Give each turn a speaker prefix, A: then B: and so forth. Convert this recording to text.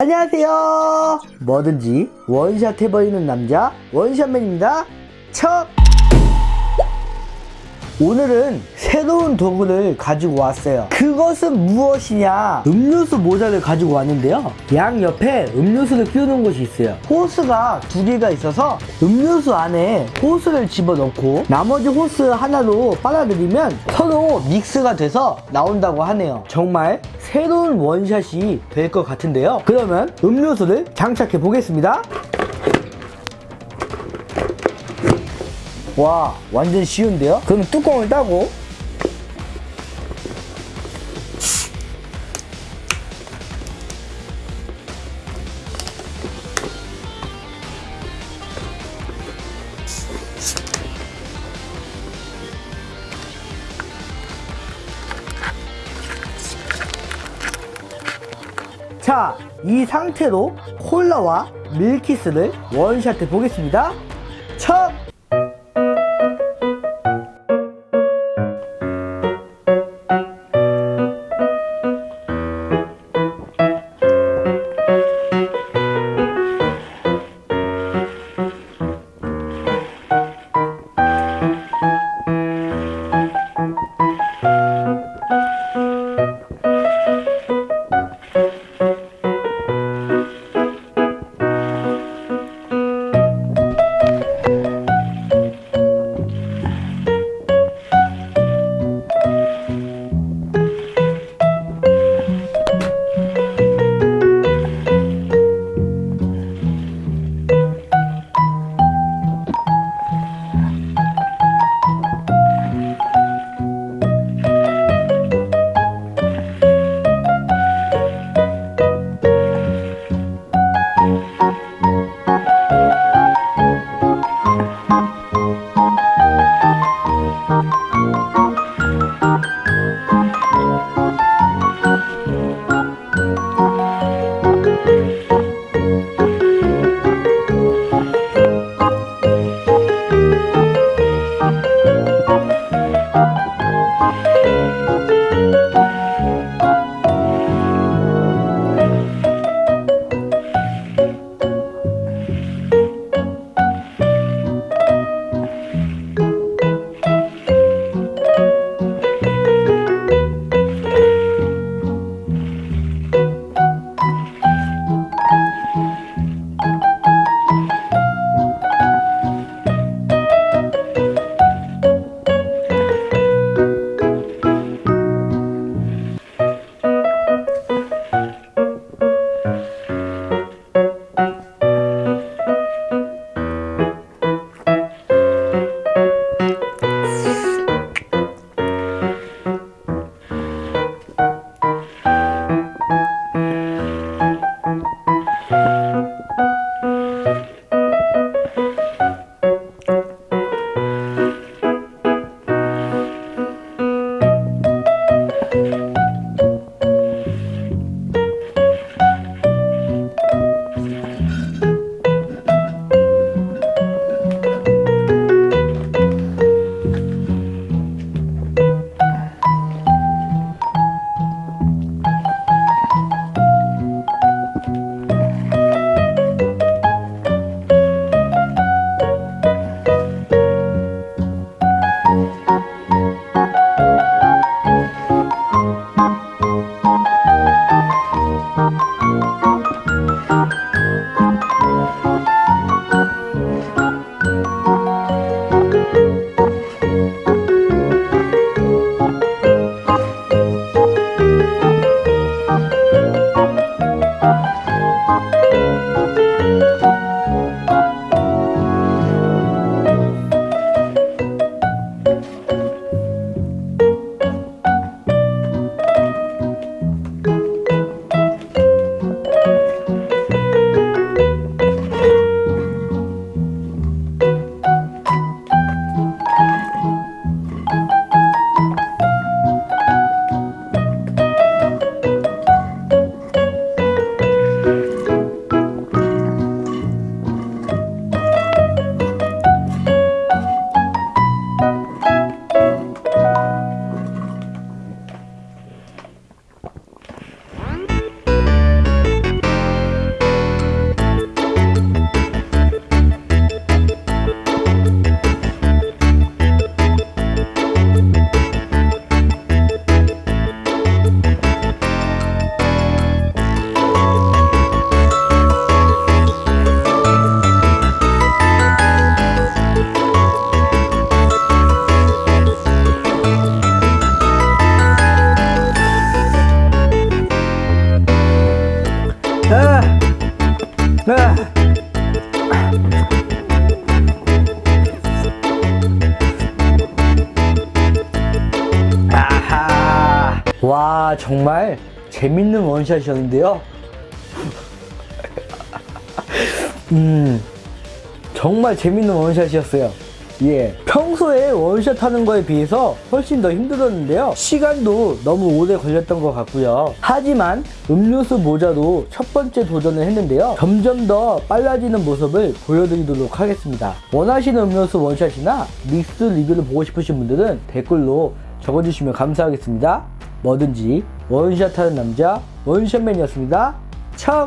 A: 안녕하세요. 뭐든지 원샷 해버리는 남자 원샷맨입니다. 첫 오늘은 새로운 도구를 가지고 왔어요. 그것은 무엇이냐? 음료수 모자를 가지고 왔는데요. 양 옆에 음료수를 끼우는 곳이 있어요. 호스가 두 개가 있어서 음료수 안에 호스를 집어넣고 나머지 호스 하나로 빨아들이면 서로 믹스가 돼서 나온다고 하네요. 정말 새로운 원샷이 될 것 같은데요. 그러면 음료수를 장착해 보겠습니다. 와 완전 쉬운데요? 그럼 뚜껑을 따고 자, 이 상태로 콜라와 밀키스를 원샷해 보겠습니다. 첫! Música 아, 아. 아하. 와, 정말 재밌는 원샷이었는데요. 음, 정말 재밌는 원샷이었어요. 예. 평소에 원샷 하는 거에 비해서 훨씬 더 힘들었는데요. 시간도 너무 오래 걸렸던 것 같고요. 하지만 음료수 모자도 첫 번째 도전을 했는데요. 점점 더 빨라지는 모습을 보여드리도록 하겠습니다. 원하시는 음료수 원샷이나 믹스 리뷰를 보고 싶으신 분들은 댓글로 적어주시면 감사하겠습니다. 뭐든지 원샷 하는 남자 원샷맨이었습니다. 척!